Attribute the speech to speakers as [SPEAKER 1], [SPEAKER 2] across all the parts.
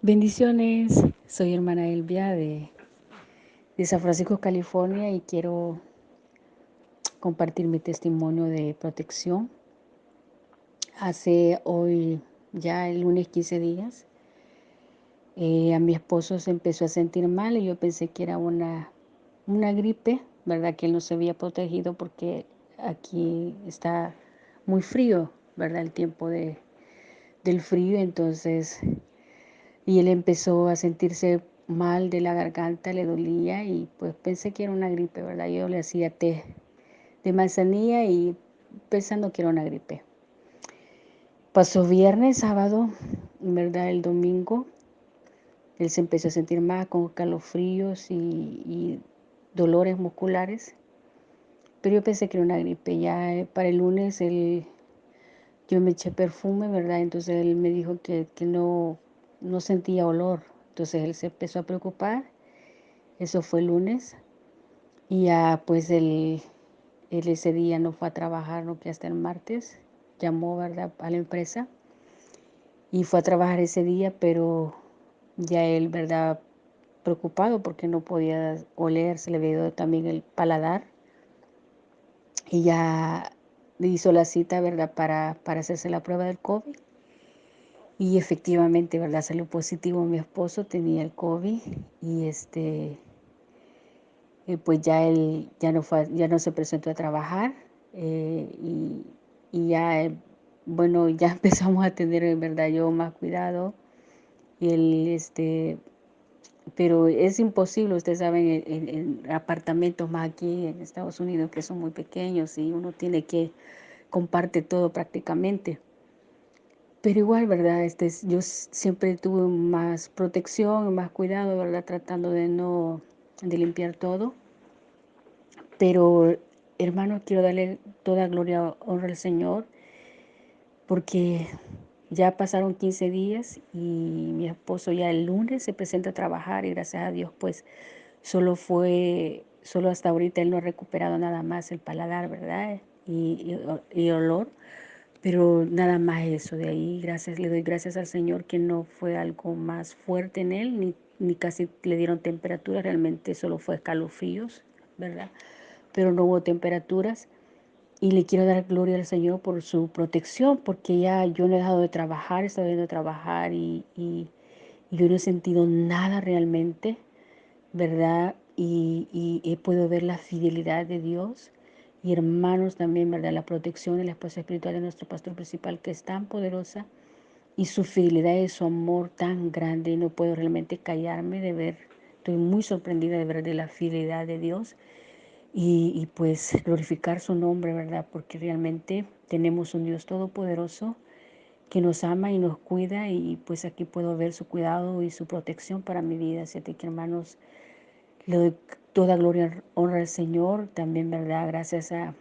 [SPEAKER 1] Bendiciones, soy hermana Elvia de, de, San Francisco, California y quiero compartir mi testimonio de protección. Hace hoy ya el lunes 15 días, eh, a mi esposo se empezó a sentir mal y yo pensé que era una, una gripe, ¿verdad? Que él no se había protegido porque aquí está muy frío, ¿verdad? El tiempo de, del frío, entonces y él empezó a sentirse mal de la garganta, le dolía y pues pensé que era una gripe, ¿verdad? Yo le hacía té de manzanilla y pensando que era una gripe. Pasó viernes, sábado, ¿verdad? El domingo, él se empezó a sentir mal con calofríos y, y dolores musculares, pero yo pensé que era una gripe. Ya eh, para el lunes él, yo me eché perfume, ¿verdad? Entonces él me dijo que, que no no sentía olor. Entonces él se empezó a preocupar. Eso fue el lunes. Y ya pues él, ese día no fue a trabajar, no que hasta el martes. Llamó, ¿verdad?, a la empresa. Y fue a trabajar ese día, pero ya él, ¿verdad?, preocupado porque no podía oler, se le veía también el paladar. Y ya hizo la cita, ¿verdad?, para, para hacerse la prueba del COVID. Y efectivamente, ¿verdad? Salió positivo mi esposo, tenía el COVID y este, eh, pues ya él ya no, fue, ya no se presentó a trabajar eh, y, y, ya, eh, bueno, ya empezamos a tener, ¿verdad? Yo más cuidado y él, este, pero es imposible, ustedes saben, en, en, apartamentos más aquí en Estados Unidos que son muy pequeños y uno tiene que comparte todo prácticamente. Pero igual, ¿verdad? Este, yo siempre tuve más protección, más cuidado, ¿verdad? Tratando de no, de limpiar todo. Pero, hermano, quiero darle toda gloria, honra al Señor, porque ya pasaron 15 días y mi esposo ya el lunes se presenta a trabajar y gracias a Dios, pues, solo fue, solo hasta ahorita él no ha recuperado nada más el paladar, ¿verdad? Y, y, y olor pero nada más eso, de ahí gracias, le doy gracias al Señor que no fue algo más fuerte en él, ni, ni casi le dieron temperatura, realmente solo fue escalofríos, ¿verdad? Pero no hubo temperaturas. Y le quiero dar gloria al Señor por su protección, porque ya yo no he dejado de trabajar, he estado yendo a trabajar y, y, y yo no he sentido nada realmente, ¿verdad? Y, y he podido ver la fidelidad de Dios y hermanos también, ¿verdad? La protección y la esposa espiritual de nuestro pastor principal, que es tan poderosa, y su fidelidad y su amor tan grande, y no puedo realmente callarme de ver, estoy muy sorprendida de ver de la fidelidad de Dios, y, y pues glorificar su nombre, ¿verdad? Porque realmente tenemos un Dios todopoderoso que nos ama y nos cuida, y pues aquí puedo ver su cuidado y su protección para mi vida, así que hermanos, le doy toda gloria, honra al Señor, también, ¿verdad? Gracias a,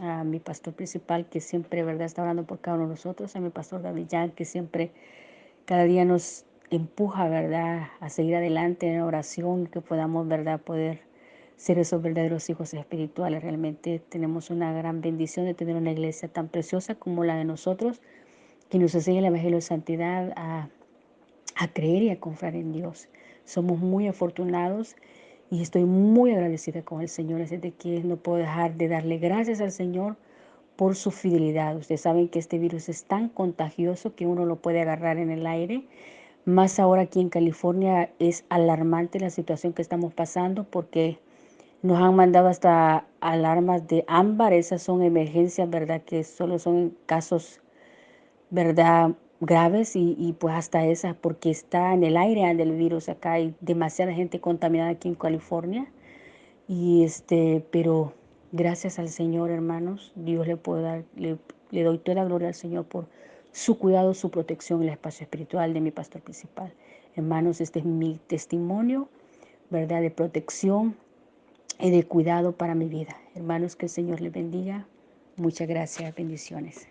[SPEAKER 1] a, mi pastor principal que siempre, ¿verdad? Está orando por cada uno de nosotros, a mi pastor Davillán que siempre, cada día nos empuja, ¿verdad? A seguir adelante en oración, que podamos, ¿verdad? Poder ser esos verdaderos hijos espirituales. Realmente tenemos una gran bendición de tener una iglesia tan preciosa como la de nosotros, que nos enseña el Evangelio de Santidad a, a creer y a confiar en Dios. Somos muy afortunados y estoy muy agradecida con el Señor, así de que no puedo dejar de darle gracias al Señor por su fidelidad. Ustedes saben que este virus es tan contagioso que uno lo puede agarrar en el aire. Más ahora aquí en California es alarmante la situación que estamos pasando porque nos han mandado hasta alarmas de ámbar. Esas son emergencias, ¿verdad? Que solo son casos, ¿verdad? Graves y, y, pues hasta esas porque está en el aire del virus acá hay demasiada gente contaminada aquí en California. Y este pero gracias al Señor hermanos Dios le puedo dar le, le doy toda la gloria al Señor por su cuidado su protección en el espacio espiritual de mi pastor principal. Hermanos este es mi testimonio verdad de protección y de cuidado para mi vida. Hermanos que el Señor les bendiga. Muchas gracias bendiciones